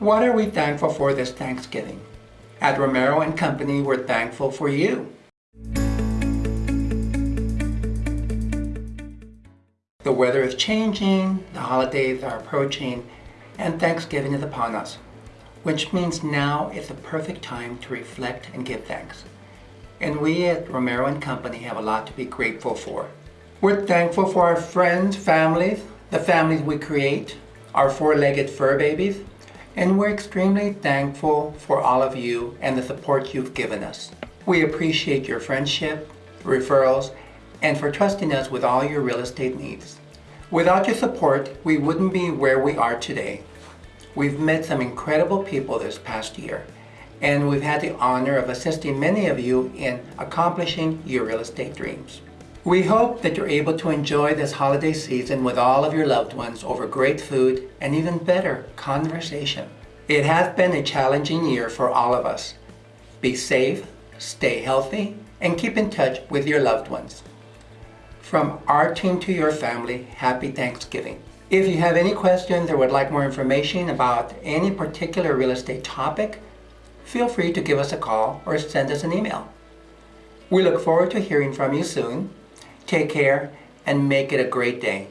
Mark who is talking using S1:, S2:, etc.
S1: What are we thankful for this Thanksgiving? At Romero and Company, we're thankful for you. The weather is changing, the holidays are approaching, and Thanksgiving is upon us, which means now is the perfect time to reflect and give thanks. And we at Romero and Company have a lot to be grateful for. We're thankful for our friends, families, the families we create, our four-legged fur babies, and we're extremely thankful for all of you and the support you've given us. We appreciate your friendship, referrals, and for trusting us with all your real estate needs. Without your support, we wouldn't be where we are today. We've met some incredible people this past year, and we've had the honor of assisting many of you in accomplishing your real estate dreams. We hope that you're able to enjoy this holiday season with all of your loved ones over great food and even better, conversation. It has been a challenging year for all of us. Be safe, stay healthy, and keep in touch with your loved ones. From our team to your family, happy Thanksgiving. If you have any questions or would like more information about any particular real estate topic, feel free to give us a call or send us an email. We look forward to hearing from you soon. Take care and make it a great day.